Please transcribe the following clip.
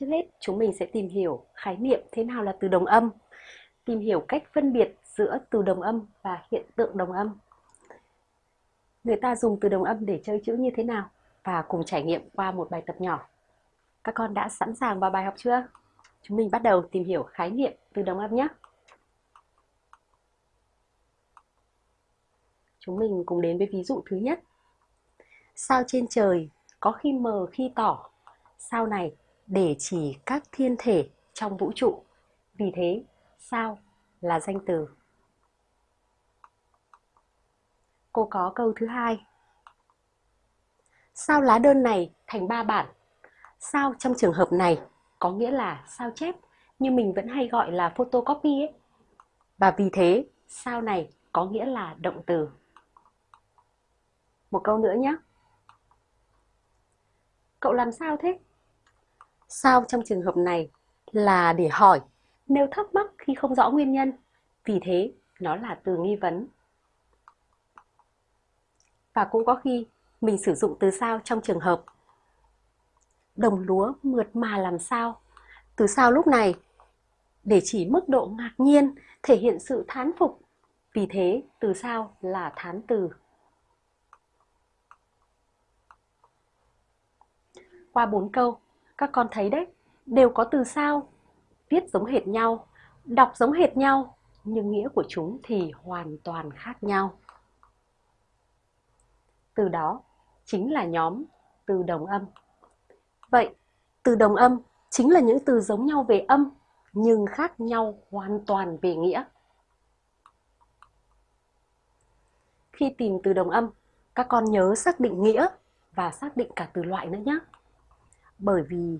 Trước hết, chúng mình sẽ tìm hiểu khái niệm thế nào là từ đồng âm, tìm hiểu cách phân biệt giữa từ đồng âm và hiện tượng đồng âm. Người ta dùng từ đồng âm để chơi chữ như thế nào và cùng trải nghiệm qua một bài tập nhỏ. Các con đã sẵn sàng vào bài học chưa? Chúng mình bắt đầu tìm hiểu khái niệm từ đồng âm nhé. Chúng mình cùng đến với ví dụ thứ nhất. Sao trên trời có khi mờ khi tỏ, sao này để chỉ các thiên thể trong vũ trụ. Vì thế, sao là danh từ. Cô có câu thứ hai. Sao lá đơn này thành ba bản? Sao trong trường hợp này có nghĩa là sao chép, nhưng mình vẫn hay gọi là photocopy ấy. Và vì thế, sao này có nghĩa là động từ. Một câu nữa nhé. Cậu làm sao thế? Sao trong trường hợp này là để hỏi nếu thắc mắc khi không rõ nguyên nhân. Vì thế, nó là từ nghi vấn. Và cũng có khi mình sử dụng từ sao trong trường hợp đồng lúa mượt mà làm sao. Từ sao lúc này để chỉ mức độ ngạc nhiên, thể hiện sự thán phục. Vì thế, từ sao là thán từ. Qua bốn câu, các con thấy đấy, đều có từ sao, viết giống hệt nhau, đọc giống hệt nhau, nhưng nghĩa của chúng thì hoàn toàn khác nhau. Từ đó chính là nhóm từ đồng âm. Vậy, từ đồng âm chính là những từ giống nhau về âm nhưng khác nhau hoàn toàn về nghĩa. Khi tìm từ đồng âm, các con nhớ xác định nghĩa và xác định cả từ loại nữa nhé bởi vì